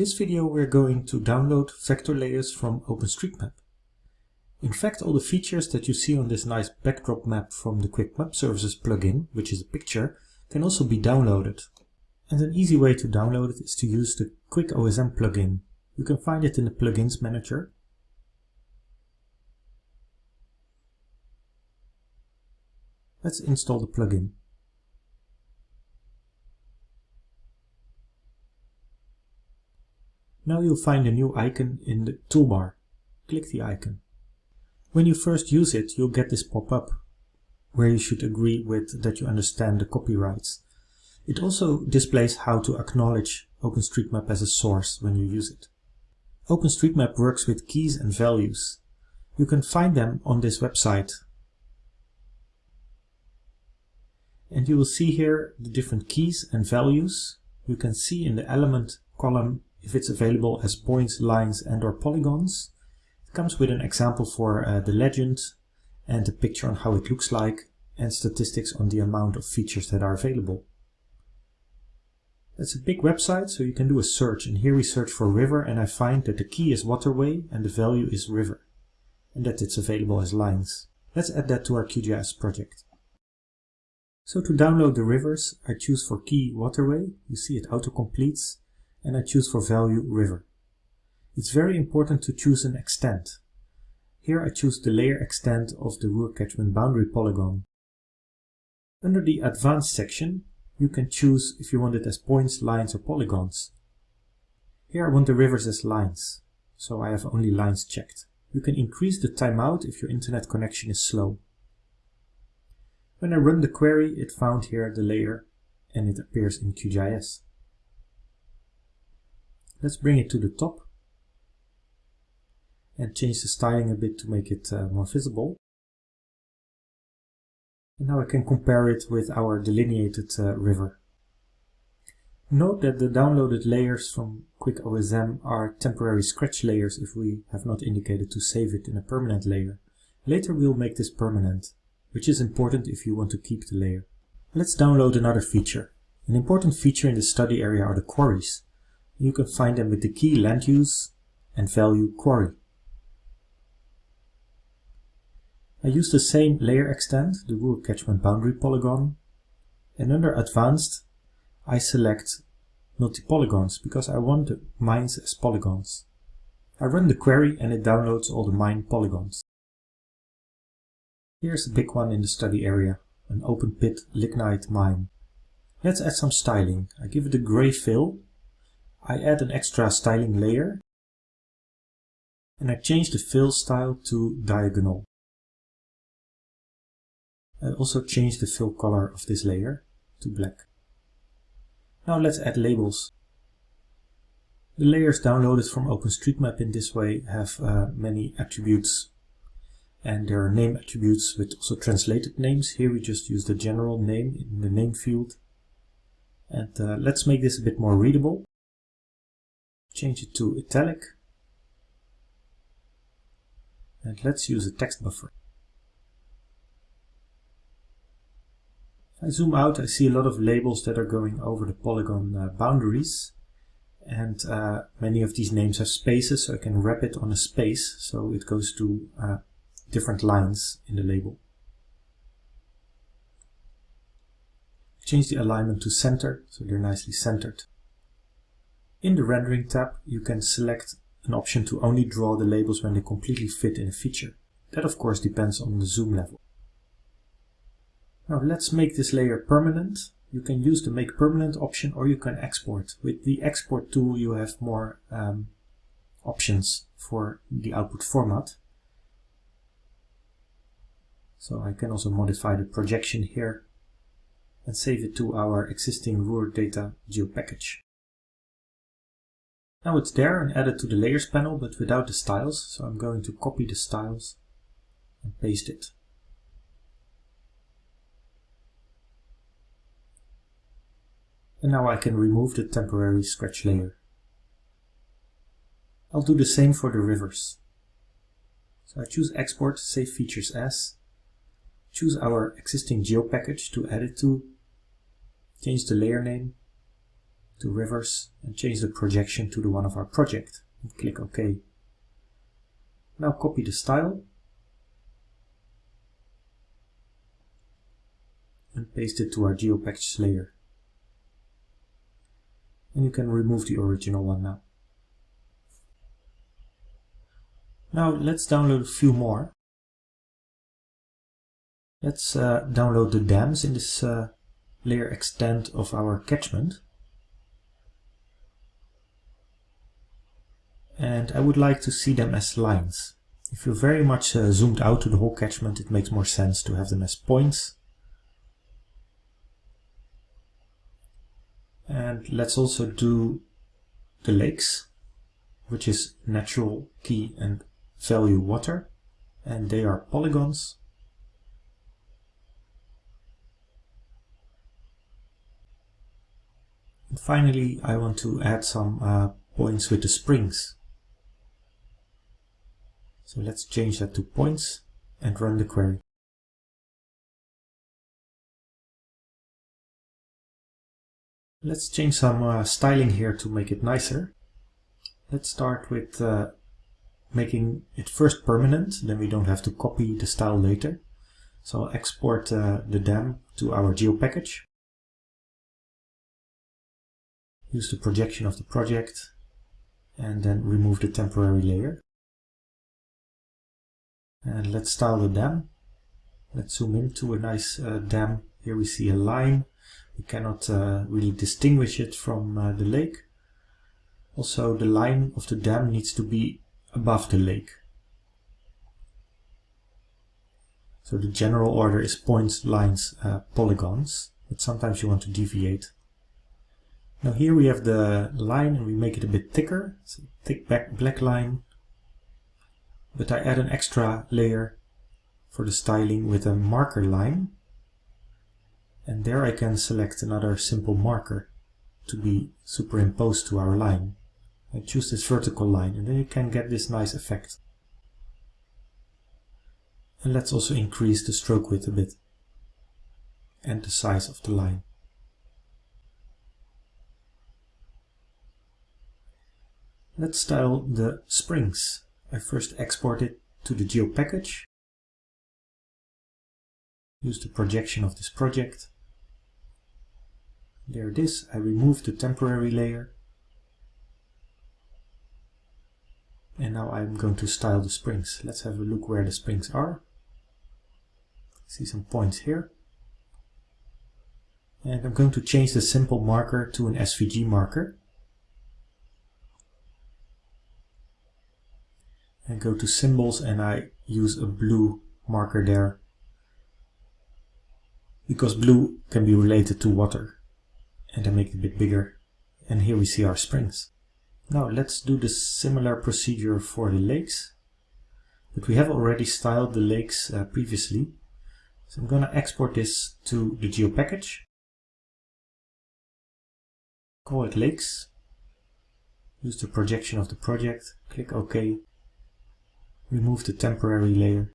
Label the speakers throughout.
Speaker 1: this video we're going to download vector layers from OpenStreetMap. In fact all the features that you see on this nice backdrop map from the Quick Map Services plugin, which is a picture, can also be downloaded. And an easy way to download it is to use the Quick OSM plugin. You can find it in the Plugins Manager. Let's install the plugin. Now you'll find a new icon in the toolbar. Click the icon. When you first use it, you'll get this pop-up where you should agree with that you understand the copyrights. It also displays how to acknowledge OpenStreetMap as a source when you use it. OpenStreetMap works with keys and values. You can find them on this website. And you will see here the different keys and values. You can see in the element column if it's available as points, lines and or polygons. It comes with an example for uh, the legend and a picture on how it looks like and statistics on the amount of features that are available. It's a big website, so you can do a search. And here we search for river and I find that the key is waterway and the value is river. And that it's available as lines. Let's add that to our QGIS project. So to download the rivers, I choose for key waterway. You see it auto-completes and I choose for value river. It's very important to choose an extent. Here I choose the layer extent of the Ruhr catchment boundary polygon. Under the advanced section, you can choose if you want it as points, lines or polygons. Here I want the rivers as lines, so I have only lines checked. You can increase the timeout if your internet connection is slow. When I run the query, it found here the layer and it appears in QGIS. Let's bring it to the top and change the styling a bit to make it uh, more visible. And now I can compare it with our delineated uh, river. Note that the downloaded layers from QuickOSM are temporary scratch layers if we have not indicated to save it in a permanent layer. Later we'll make this permanent, which is important if you want to keep the layer. Let's download another feature. An important feature in the study area are the quarries. You can find them with the key land use and value quarry. I use the same layer extent, the Ruhr catchment boundary polygon, and under advanced I select multi-polygons because I want the mines as polygons. I run the query and it downloads all the mine polygons. Here's a big one in the study area, an open pit lignite mine. Let's add some styling. I give it a gray fill I add an extra styling layer and I change the fill style to diagonal. I also change the fill color of this layer to black. Now let's add labels. The layers downloaded from OpenStreetMap in this way have uh, many attributes and there are name attributes with also translated names. Here we just use the general name in the name field. And uh, let's make this a bit more readable change it to italic and let's use a text buffer. If I zoom out I see a lot of labels that are going over the polygon uh, boundaries and uh, many of these names have spaces so I can wrap it on a space so it goes to uh, different lines in the label. Change the alignment to center so they're nicely centered. In the Rendering tab, you can select an option to only draw the labels when they completely fit in a feature. That of course depends on the zoom level. Now let's make this layer permanent. You can use the make permanent option or you can export. With the export tool you have more um, options for the output format. So I can also modify the projection here and save it to our existing Ruhr data geo package. Now it's there and added to the layers panel but without the styles so I'm going to copy the styles and paste it. And now I can remove the temporary scratch layer. I'll do the same for the rivers. So I choose export, save features as, choose our existing geo package to add it to, change the layer name, to rivers and change the projection to the one of our project. And click OK. Now copy the style and paste it to our GeoPackage layer. And you can remove the original one now. Now let's download a few more. Let's uh, download the dams in this uh, layer extent of our catchment. And I would like to see them as lines. If you're very much uh, zoomed out to the whole catchment, it makes more sense to have them as points. And let's also do the lakes, which is natural key and value water. And they are polygons. And finally, I want to add some uh, points with the springs. So let's change that to points and run the query. Let's change some uh, styling here to make it nicer. Let's start with uh, making it first permanent, then we don't have to copy the style later. So I'll export uh, the dam to our geo package. use the projection of the project and then remove the temporary layer. And let's style the dam. Let's zoom into a nice uh, dam. Here we see a line. We cannot uh, really distinguish it from uh, the lake. Also the line of the dam needs to be above the lake. So the general order is points, lines, uh, polygons, but sometimes you want to deviate now here we have the line and we make it a bit thicker. A thick black line. But I add an extra layer for the styling with a marker line. And there I can select another simple marker to be superimposed to our line. I choose this vertical line and then you can get this nice effect. And let's also increase the stroke width a bit and the size of the line. Let's style the springs. I first export it to the geo package. Use the projection of this project. There it is. I remove the temporary layer. And now I'm going to style the springs. Let's have a look where the springs are. See some points here. And I'm going to change the simple marker to an SVG marker. I go to symbols and I use a blue marker there. Because blue can be related to water and I make it a bit bigger. And here we see our springs. Now let's do the similar procedure for the lakes but we have already styled the lakes uh, previously. So I'm going to export this to the GeoPackage. Call it lakes. Use the projection of the project. Click OK remove the temporary layer.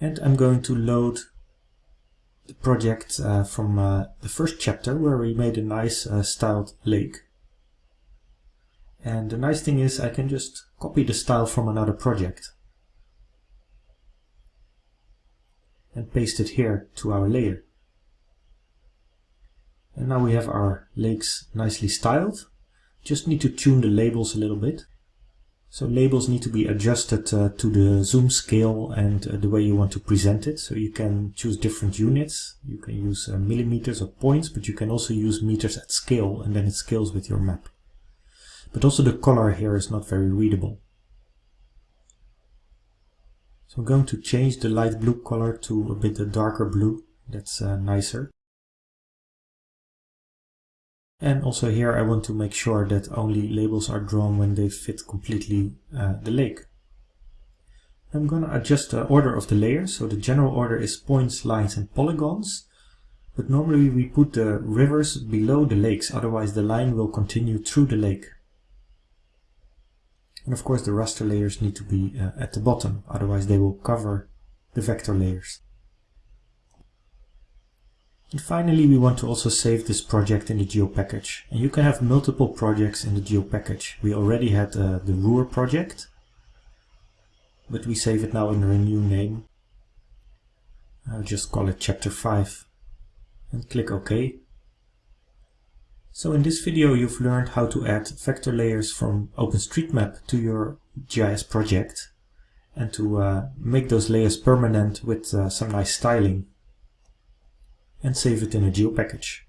Speaker 1: And I'm going to load the project uh, from uh, the first chapter where we made a nice uh, styled lake. And the nice thing is I can just copy the style from another project and paste it here to our layer. And now we have our lakes nicely styled. Just need to tune the labels a little bit. So labels need to be adjusted uh, to the zoom scale and uh, the way you want to present it. So you can choose different units. You can use uh, millimeters or points, but you can also use meters at scale and then it scales with your map. But also the color here is not very readable. So I'm going to change the light blue color to a bit a darker blue. That's uh, nicer. And also here I want to make sure that only labels are drawn when they fit completely uh, the lake. I'm going to adjust the order of the layers. So the general order is points, lines and polygons. But normally we put the rivers below the lakes, otherwise the line will continue through the lake. And of course the raster layers need to be uh, at the bottom, otherwise they will cover the vector layers. And finally, we want to also save this project in the geo package. And you can have multiple projects in the geo package. We already had uh, the Ruhr project, but we save it now under a new name. I'll just call it chapter 5 and click OK. So in this video you've learned how to add vector layers from OpenStreetMap to your GIS project and to uh, make those layers permanent with uh, some nice styling and save it in a geo package.